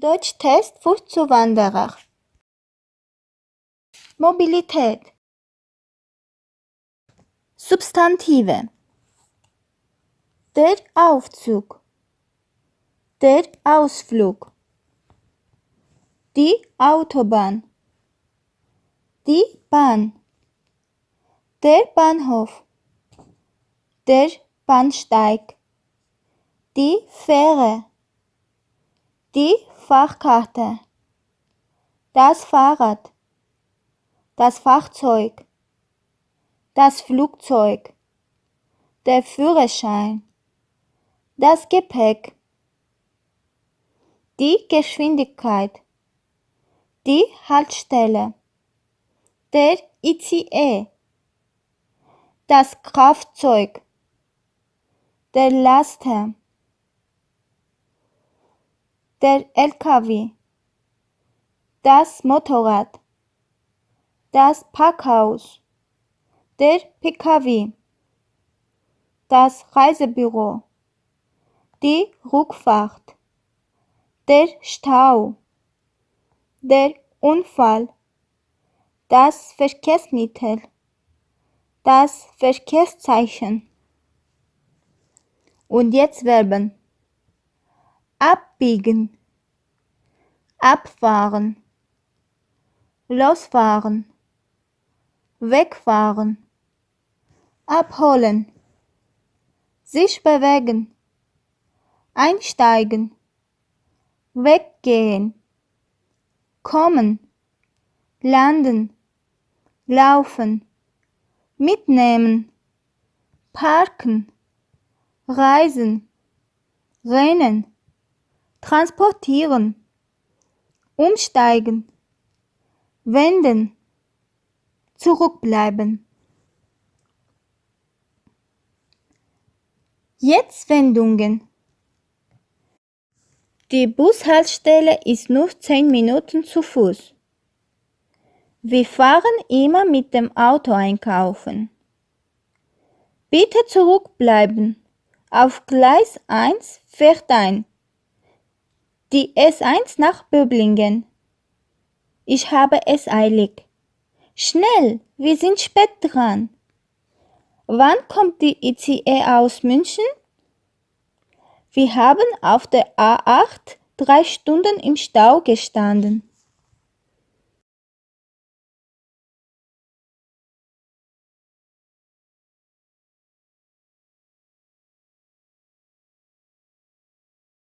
Deutschtest für Zuwanderer. Mobilität. Substantive. Der Aufzug. Der Ausflug. Die Autobahn. Die Bahn. Der Bahnhof. Der Bahnsteig. Die Fähre. Die Fahrkarte. Das Fahrrad. Das Fahrzeug. Das Flugzeug. Der Führerschein. Das Gepäck. Die Geschwindigkeit. Die Haltestelle. Der ICE. Das Kraftzeug. Der Laster. Der LKW. Das Motorrad. Das Parkhaus. Der PKW. Das Reisebüro. Die Rückfahrt. Der Stau. Der Unfall. Das Verkehrsmittel. Das Verkehrszeichen. Und jetzt Verben. Abbiegen. Abfahren. Losfahren. Wegfahren. Abholen. Sich bewegen. Einsteigen. Weggehen. Kommen. Landen. Laufen. Mitnehmen. Parken. Reisen. Rennen. Transportieren. Umsteigen. Wenden. Zurückbleiben. Jetzt Wendungen. Die Bushaltestelle ist nur 10 Minuten zu Fuß. Wir fahren immer mit dem Auto einkaufen. Bitte zurückbleiben. Auf Gleis 1 fährt ein. Die S1 nach Böblingen. Ich habe es eilig. Schnell, wir sind spät dran. Wann kommt die ICE aus München? Wir haben auf der A8 drei Stunden im Stau gestanden.